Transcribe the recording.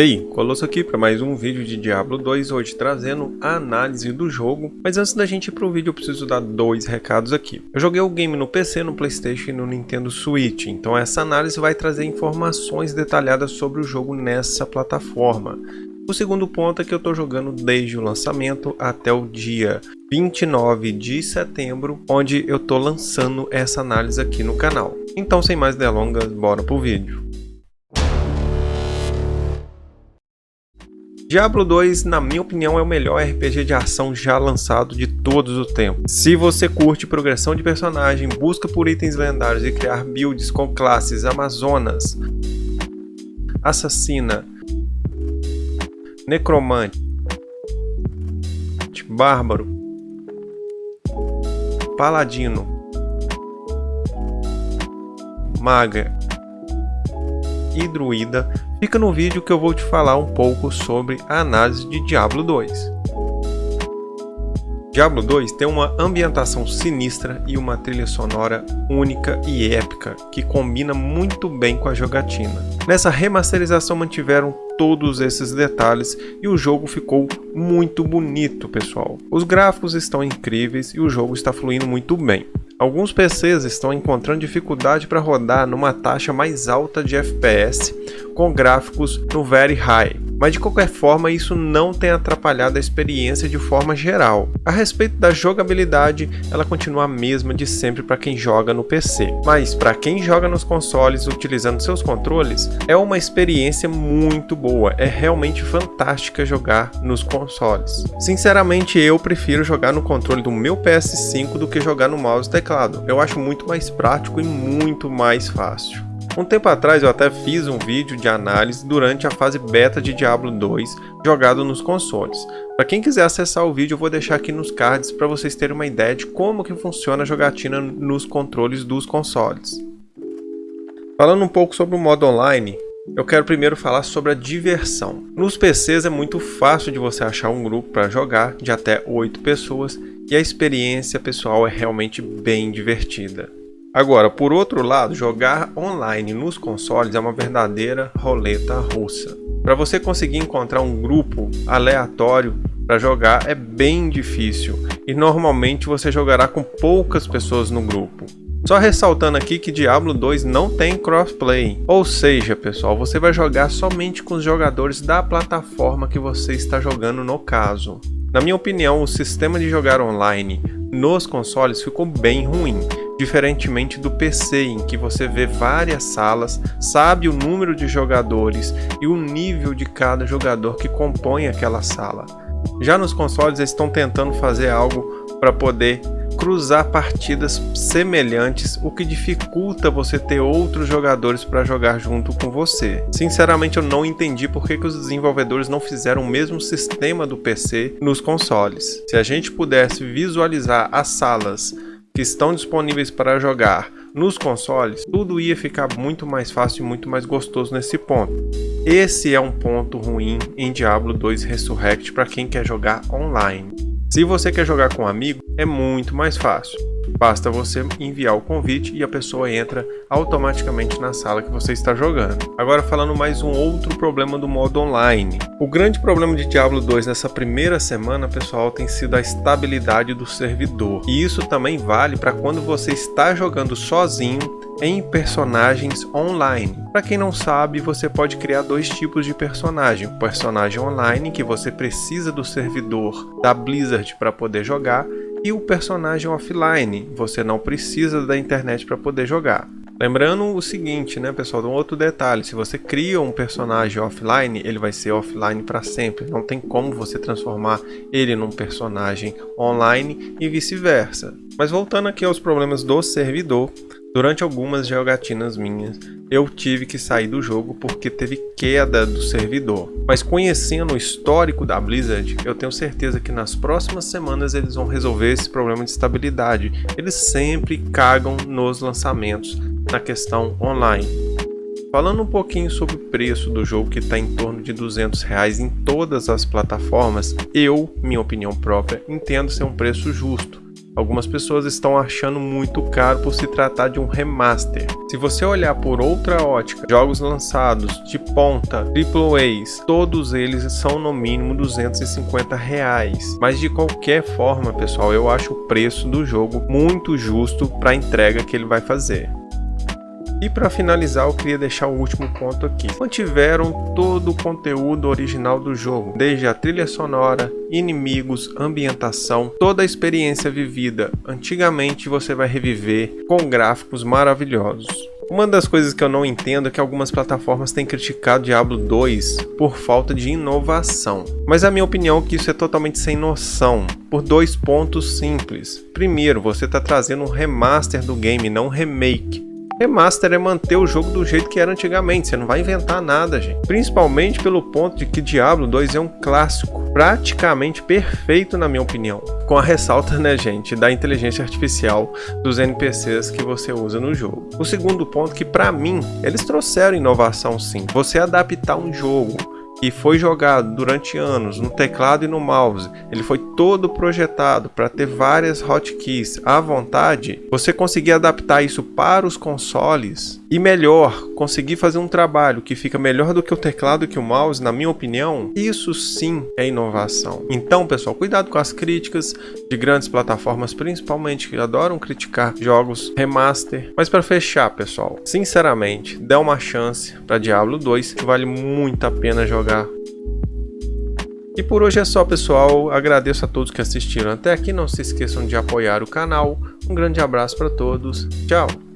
Ei, Colosso aqui para mais um vídeo de Diablo 2, hoje trazendo a análise do jogo, mas antes da gente ir pro vídeo eu preciso dar dois recados aqui. Eu joguei o game no PC, no Playstation e no Nintendo Switch, então essa análise vai trazer informações detalhadas sobre o jogo nessa plataforma. O segundo ponto é que eu estou jogando desde o lançamento até o dia 29 de setembro, onde eu estou lançando essa análise aqui no canal. Então sem mais delongas, bora pro vídeo. Diablo 2, na minha opinião, é o melhor RPG de ação já lançado de todos os tempos. Se você curte progressão de personagem, busca por itens lendários e criar builds com classes Amazonas, Assassina, Necromante, Bárbaro, Paladino, Maga e Druida, fica no vídeo que eu vou te falar um pouco sobre a análise de Diablo 2. Diablo 2 tem uma ambientação sinistra e uma trilha sonora única e épica, que combina muito bem com a jogatina. Nessa remasterização mantiveram todos esses detalhes e o jogo ficou muito bonito, pessoal. Os gráficos estão incríveis e o jogo está fluindo muito bem. Alguns PCs estão encontrando dificuldade para rodar numa taxa mais alta de FPS com gráficos no Very High, mas de qualquer forma isso não tem atrapalhado a experiência de forma geral. A respeito da jogabilidade, ela continua a mesma de sempre para quem joga no PC, mas para quem joga nos consoles utilizando seus controles, é uma experiência muito boa, é realmente fantástica jogar nos consoles. Sinceramente eu prefiro jogar no controle do meu PS5 do que jogar no mouse e teclado, eu acho muito mais prático e muito mais fácil. Um tempo atrás eu até fiz um vídeo de análise durante a fase beta de Diablo 2 jogado nos consoles. Para quem quiser acessar o vídeo eu vou deixar aqui nos cards para vocês terem uma ideia de como que funciona a jogatina nos controles dos consoles. Falando um pouco sobre o modo online, eu quero primeiro falar sobre a diversão. Nos PCs é muito fácil de você achar um grupo para jogar de até 8 pessoas e a experiência pessoal é realmente bem divertida. Agora, por outro lado, jogar online nos consoles é uma verdadeira roleta russa. Para você conseguir encontrar um grupo aleatório para jogar é bem difícil e normalmente você jogará com poucas pessoas no grupo. Só ressaltando aqui que Diablo 2 não tem crossplay, ou seja, pessoal, você vai jogar somente com os jogadores da plataforma que você está jogando no caso. Na minha opinião, o sistema de jogar online nos consoles ficou bem ruim, diferentemente do PC em que você vê várias salas, sabe o número de jogadores e o nível de cada jogador que compõe aquela sala. Já nos consoles eles estão tentando fazer algo para poder cruzar partidas semelhantes, o que dificulta você ter outros jogadores para jogar junto com você. Sinceramente eu não entendi por que, que os desenvolvedores não fizeram o mesmo sistema do PC nos consoles. Se a gente pudesse visualizar as salas que estão disponíveis para jogar nos consoles, tudo ia ficar muito mais fácil e muito mais gostoso nesse ponto. Esse é um ponto ruim em Diablo 2 Resurrect para quem quer jogar online. Se você quer jogar com um amigo, é muito mais fácil. Basta você enviar o convite e a pessoa entra automaticamente na sala que você está jogando. Agora falando mais um outro problema do modo online. O grande problema de Diablo 2 nessa primeira semana, pessoal, tem sido a estabilidade do servidor. E isso também vale para quando você está jogando sozinho em personagens online. Para quem não sabe, você pode criar dois tipos de personagem. O personagem online, que você precisa do servidor da Blizzard para poder jogar, e o personagem offline, você não precisa da internet para poder jogar. Lembrando o seguinte, né, pessoal, um outro detalhe, se você cria um personagem offline, ele vai ser offline para sempre, não tem como você transformar ele num personagem online e vice-versa. Mas voltando aqui aos problemas do servidor, Durante algumas jogatinas minhas, eu tive que sair do jogo porque teve queda do servidor. Mas conhecendo o histórico da Blizzard, eu tenho certeza que nas próximas semanas eles vão resolver esse problema de estabilidade. Eles sempre cagam nos lançamentos na questão online. Falando um pouquinho sobre o preço do jogo que está em torno de 200 reais em todas as plataformas, eu, minha opinião própria, entendo ser um preço justo Algumas pessoas estão achando muito caro por se tratar de um remaster. Se você olhar por outra ótica, jogos lançados de ponta, AAAs, todos eles são no mínimo 250 reais. Mas de qualquer forma, pessoal, eu acho o preço do jogo muito justo para a entrega que ele vai fazer. E para finalizar, eu queria deixar o último ponto aqui. Mantiveram todo o conteúdo original do jogo, desde a trilha sonora, inimigos, ambientação, toda a experiência vivida. Antigamente você vai reviver com gráficos maravilhosos. Uma das coisas que eu não entendo é que algumas plataformas têm criticado Diablo 2 por falta de inovação. Mas a minha opinião é que isso é totalmente sem noção, por dois pontos simples. Primeiro, você está trazendo um remaster do game, não um remake. Remaster é manter o jogo do jeito que era antigamente, você não vai inventar nada, gente. Principalmente pelo ponto de que Diablo 2 é um clássico, praticamente perfeito na minha opinião. Com a ressalta, né, gente, da inteligência artificial dos NPCs que você usa no jogo. O segundo ponto que para mim, eles trouxeram inovação sim. Você adaptar um jogo que foi jogado durante anos no teclado e no mouse, ele foi todo projetado para ter várias hotkeys à vontade, você conseguir adaptar isso para os consoles e melhor, conseguir fazer um trabalho que fica melhor do que o teclado e que o mouse, na minha opinião, isso sim é inovação. Então, pessoal, cuidado com as críticas de grandes plataformas, principalmente que adoram criticar jogos remaster. Mas para fechar, pessoal, sinceramente, dê uma chance para Diablo 2, que vale muito a pena jogar. E por hoje é só, pessoal. Agradeço a todos que assistiram até aqui. Não se esqueçam de apoiar o canal. Um grande abraço para todos. Tchau!